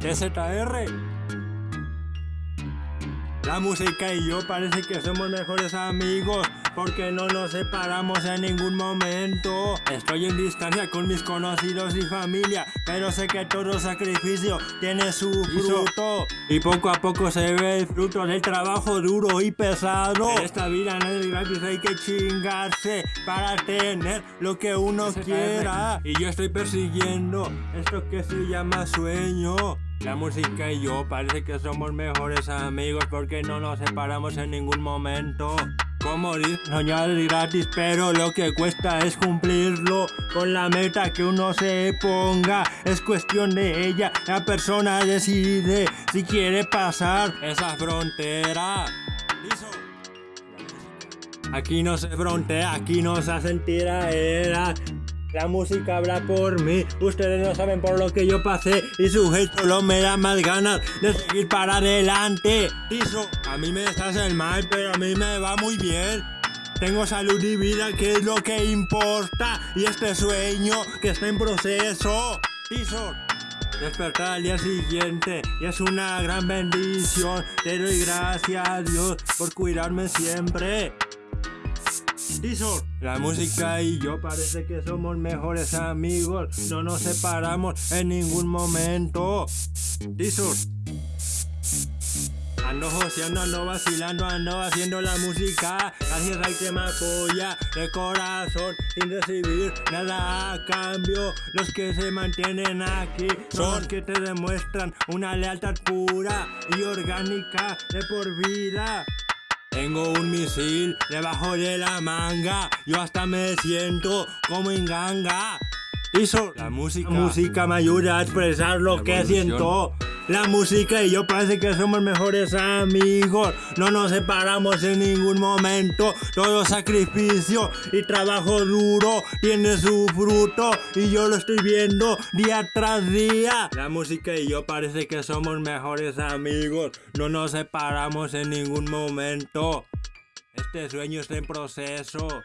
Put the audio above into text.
TZR. La música y yo parece que somos mejores amigos porque no nos separamos en ningún momento. Estoy en distancia con mis conocidos y familia, pero sé que todo sacrificio tiene su fruto. Y poco a poco se ve el fruto del trabajo duro y pesado. En esta vida no es gratis, hay que chingarse para tener lo que uno quiera. Y yo estoy persiguiendo esto que se llama sueño. La música y yo parece que somos mejores amigos porque no nos separamos en ningún momento. Como soñar gratis, pero lo que cuesta es cumplirlo con la meta que uno se ponga. Es cuestión de ella, la persona decide si quiere pasar esa frontera. Aquí no se frontea, aquí no se hacen tiraderas. La música habla por mí, ustedes no saben por lo que yo pasé y su gesto lo me da más ganas de seguir para adelante. Tiso, a mí me estás el mal, pero a mí me va muy bien. Tengo salud y vida, que es lo que importa, y este sueño que está en proceso. Tiso, despertar al día siguiente y es una gran bendición. Te doy gracias a Dios por cuidarme siempre. Tizor, la música y yo parece que somos mejores amigos. No nos separamos en ningún momento. Tizor. Ando joseando, ando vacilando, ando haciendo la música Gracias al que me apoya de corazón Sin recibir nada a cambio Los que se mantienen aquí Son los que te demuestran una lealtad pura y orgánica de por vida tengo un misil debajo de la manga, yo hasta me siento como en ganga. Eso, la música, la música me ayuda a expresar lo que siento. La música y yo parece que somos mejores amigos. No nos separamos en ningún momento. Todo sacrificio y trabajo duro tiene su fruto. Y yo lo estoy viendo día tras día. La música y yo parece que somos mejores amigos. No nos separamos en ningún momento. Este sueño está en proceso.